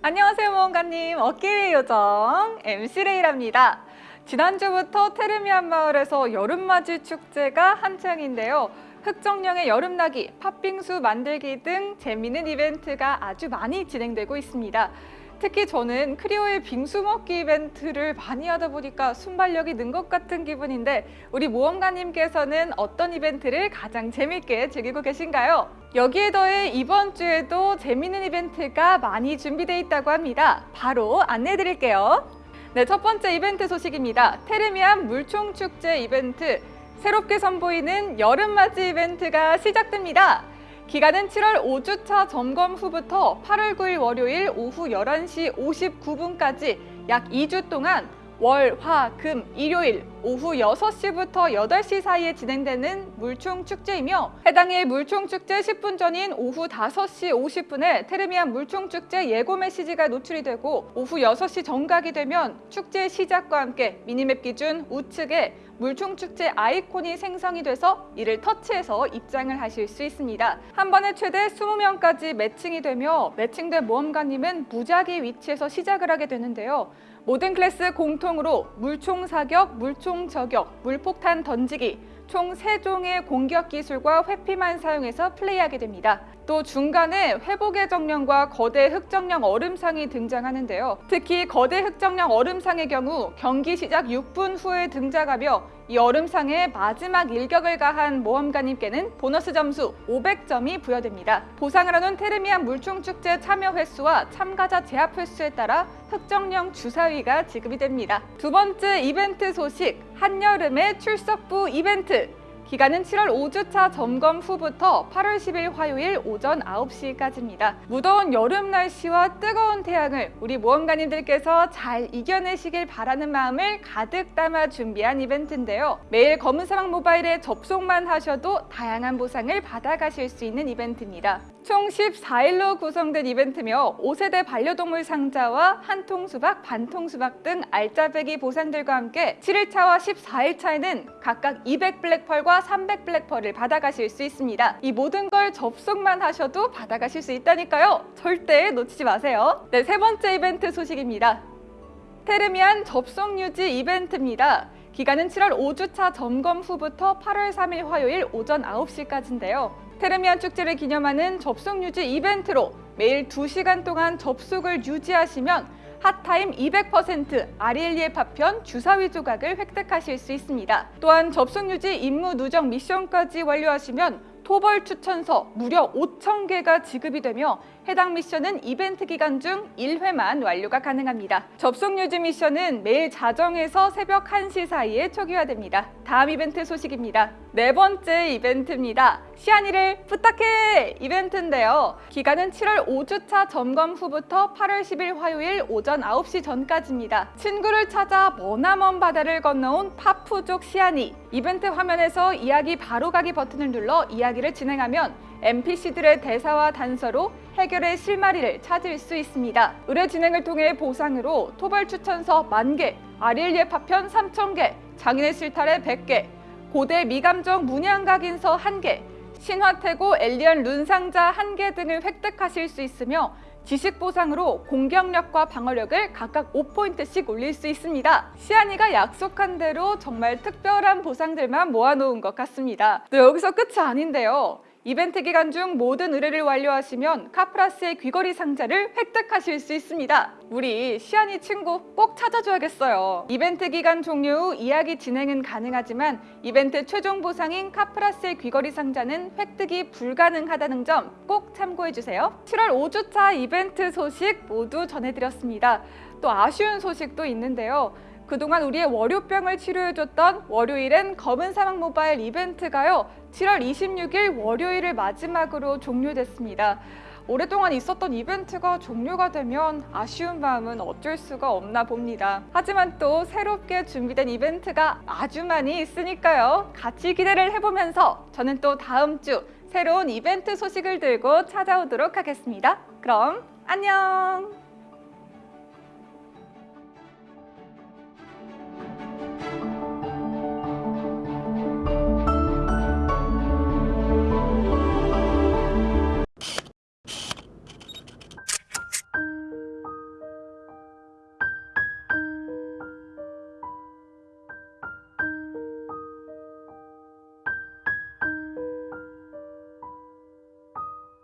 안녕하세요 모험가님. 어깨위의 요정 MC 레이랍니다. 지난주부터 테르미안 마을에서 여름맞이 축제가 한창인데요. 흑정령의 여름나기, 팥빙수 만들기 등 재미있는 이벤트가 아주 많이 진행되고 있습니다 특히 저는 크리오의 빙수 먹기 이벤트를 많이 하다 보니까 순발력이 는 것 같은 기분인데 우리 모험가님께서는 어떤 이벤트를 가장 재밌게 즐기고 계신가요? 여기에 더해 이번 주에도 재밌는 이벤트가 많이 준비되어 있다고 합니다. 바로 안내해 드릴게요. 네, 첫 번째 이벤트 소식입니다. 테르미안 물총축제 이벤트 새롭게 선보이는 여름맞이 이벤트가 시작됩니다. 기간은 7월 5주차 점검 후부터 8월 9일 월요일 오후 11시 59분까지 약 2주 동안 월, 화, 금, 일요일 오후 6시부터 8시 사이에 진행되는 물총축제이며 해당일 물총축제 10분 전인 오후 5시 50분에 테르미안 물총축제 예고 메시지가 노출이 되고 오후 6시 정각이 되면 축제 시작과 함께 미니맵 기준 우측에 물총축제 아이콘이 생성이 돼서 이를 터치해서 입장을 하실 수 있습니다. 한 번에 최대 20명까지 매칭이 되며 매칭된 모험가님은 무작위 위치에서 시작을 하게 되는데요. 모든 클래스 공통으로 물총 사격, 물총 저격, 물폭탄 던지기 총 3종의 공격 기술과 회피만 사용해서 플레이하게 됩니다. 또 중간에 회복의 정령과 거대 흑정령 얼음상이 등장하는데요. 특히 거대 흑정령 얼음상의 경우 경기 시작 6분 후에 등장하며 이 얼음상에 마지막 일격을 가한 모험가님께는 보너스 점수 500점이 부여됩니다. 보상을 하는 테르미안 물총축제 참여 횟수와 참가자 제압 횟수에 따라 흑정령 주사위가 지급이 됩니다. 두 번째 이벤트 소식, 한여름의 출석부 이벤트! 기간은 7월 5주차 점검 후부터 8월 10일 화요일 오전 9시까지입니다. 무더운 여름 날씨와 뜨거운 태양을 우리 모험가님들께서 잘 이겨내시길 바라는 마음을 가득 담아 준비한 이벤트인데요. 매일 검은 사막 모바일에 접속만 하셔도 다양한 보상을 받아가실 수 있는 이벤트입니다. 총 14일로 구성된 이벤트며 5세대 반려동물 상자와 한 통 수박, 반 통 수박 등 알짜배기 보상들과 함께 7일차와 14일차에는 각각 200 블랙펄과 300 블랙펄을 받아가실 수 있습니다. 이 모든 걸 접속만 하셔도 받아가실 수 있다니까요. 절대 놓치지 마세요. 네, 세 번째 이벤트 소식입니다. 테르미안 접속 유지 이벤트입니다. 기간은 7월 5주차 점검 후부터 8월 3일 화요일 오전 9시까지인데요. 테르미안 축제를 기념하는 접속 유지 이벤트로 매일 2시간 동안 접속을 유지하시면 hot time 200% 아리엘리의 파편 주사위 조각을 획득하실 수 있습니다. 또한 접속 유지 임무 누적 미션까지 완료하시면 토벌 추천서 무려 5,000개가 지급이 되며 해당 미션은 이벤트 기간 중 1회만 완료가 가능합니다. 접속 유지 미션은 매일 자정에서 새벽 1시 사이에 초기화됩니다. 다음 이벤트 소식입니다. 네 번째 이벤트입니다. 시안이를 부탁해! 이벤트인데요. 기간은 7월 5주차 점검 후부터 8월 10일 화요일 오전 9시 전까지입니다. 친구를 찾아 머나먼 바다를 건너온 파푸족 시안이 이벤트 화면에서 이야기 바로 가기 버튼을 눌러 이야기를 진행하면 NPC들의 대사와 단서로 해결의 실마리를 찾을 수 있습니다. 의뢰 진행을 통해 보상으로 토벌 추천서 만개, 아릴리의 파편 3,000개, 장인의 실타래 100개, 고대 미감정 문양각인서 1개, 신화태고 엘리언 룬 상자 1개 등을 획득하실 수 있으며 지식 보상으로 공격력과 방어력을 각각 5포인트씩 올릴 수 있습니다. 시안이가 약속한 대로 정말 특별한 보상들만 모아놓은 것 같습니다. 또 여기서 끝이 아닌데요. 이벤트 기간 중 모든 의뢰를 완료하시면 카프라스의 귀걸이 상자를 획득하실 수 있습니다. 우리 시안이 친구 꼭 찾아줘야겠어요. 이벤트 기간 종료 후 이야기 진행은 가능하지만 이벤트 최종 보상인 카프라스의 귀걸이 상자는 획득이 불가능하다는 점 꼭 참고해주세요. 7월 5주차 이벤트 소식 모두 전해드렸습니다. 또 아쉬운 소식도 있는데요. 그동안 우리의 월요병을 치료해줬던 월요일엔 검은 사막 모바일 이벤트가요. 7월 26일 월요일을 마지막으로 종료됐습니다. 오랫동안 있었던 이벤트가 종료가 되면 아쉬운 마음은 어쩔 수가 없나 봅니다. 하지만 또 새롭게 준비된 이벤트가 아주 많이 있으니까요. 같이 기대를 해보면서 저는 또 다음 주 새로운 이벤트 소식을 들고 찾아오도록 하겠습니다. 그럼 안녕!